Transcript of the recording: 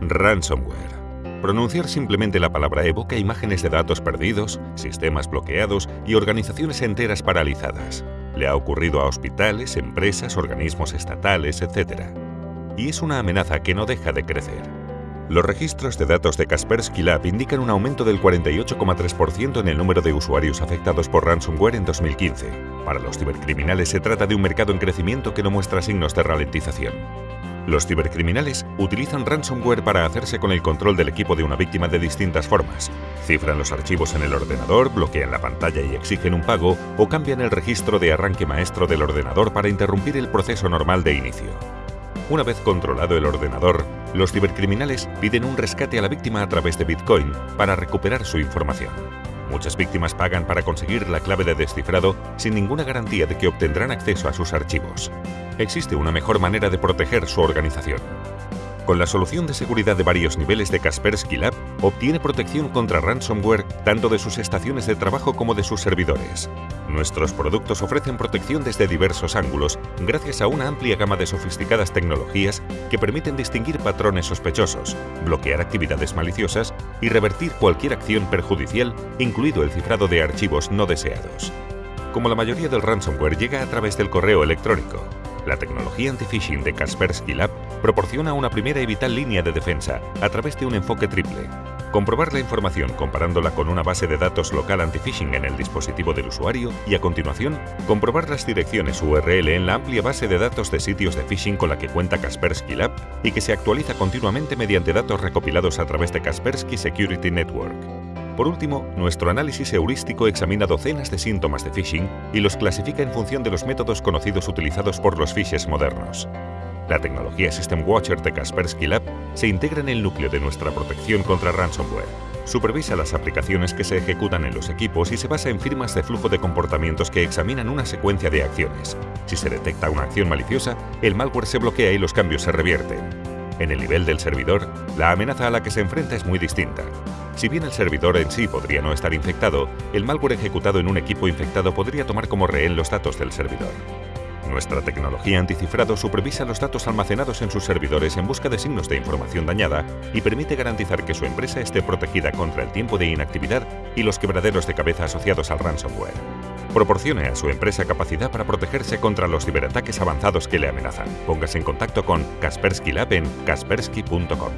Ransomware. Pronunciar simplemente la palabra evoca imágenes de datos perdidos, sistemas bloqueados y organizaciones enteras paralizadas. Le ha ocurrido a hospitales, empresas, organismos estatales, etc. Y es una amenaza que no deja de crecer. Los registros de datos de Kaspersky Lab indican un aumento del 48,3% en el número de usuarios afectados por ransomware en 2015. Para los cibercriminales se trata de un mercado en crecimiento que no muestra signos de ralentización. Los cibercriminales utilizan ransomware para hacerse con el control del equipo de una víctima de distintas formas. Cifran los archivos en el ordenador, bloquean la pantalla y exigen un pago o cambian el registro de arranque maestro del ordenador para interrumpir el proceso normal de inicio. Una vez controlado el ordenador, los cibercriminales piden un rescate a la víctima a través de Bitcoin para recuperar su información. Muchas víctimas pagan para conseguir la clave de descifrado sin ninguna garantía de que obtendrán acceso a sus archivos. Existe una mejor manera de proteger su organización. Con la solución de seguridad de varios niveles de Kaspersky Lab, obtiene protección contra ransomware tanto de sus estaciones de trabajo como de sus servidores. Nuestros productos ofrecen protección desde diversos ángulos gracias a una amplia gama de sofisticadas tecnologías que permiten distinguir patrones sospechosos, bloquear actividades maliciosas y revertir cualquier acción perjudicial, incluido el cifrado de archivos no deseados. Como la mayoría del ransomware llega a través del correo electrónico, la tecnología anti-phishing de Kaspersky Lab proporciona una primera y vital línea de defensa a través de un enfoque triple. Comprobar la información comparándola con una base de datos local anti-phishing en el dispositivo del usuario y a continuación, comprobar las direcciones URL en la amplia base de datos de sitios de phishing con la que cuenta Kaspersky Lab y que se actualiza continuamente mediante datos recopilados a través de Kaspersky Security Network. Por último, nuestro análisis heurístico examina docenas de síntomas de phishing y los clasifica en función de los métodos conocidos utilizados por los phishers modernos. La tecnología System Watcher de Kaspersky Lab se integra en el núcleo de nuestra protección contra ransomware. Supervisa las aplicaciones que se ejecutan en los equipos y se basa en firmas de flujo de comportamientos que examinan una secuencia de acciones. Si se detecta una acción maliciosa, el malware se bloquea y los cambios se revierten. En el nivel del servidor, la amenaza a la que se enfrenta es muy distinta. Si bien el servidor en sí podría no estar infectado, el malware ejecutado en un equipo infectado podría tomar como rehén los datos del servidor. Nuestra tecnología anticifrado supervisa los datos almacenados en sus servidores en busca de signos de información dañada y permite garantizar que su empresa esté protegida contra el tiempo de inactividad y los quebraderos de cabeza asociados al ransomware. Proporcione a su empresa capacidad para protegerse contra los ciberataques avanzados que le amenazan. Póngase en contacto con Kaspersky Lab en kaspersky.com.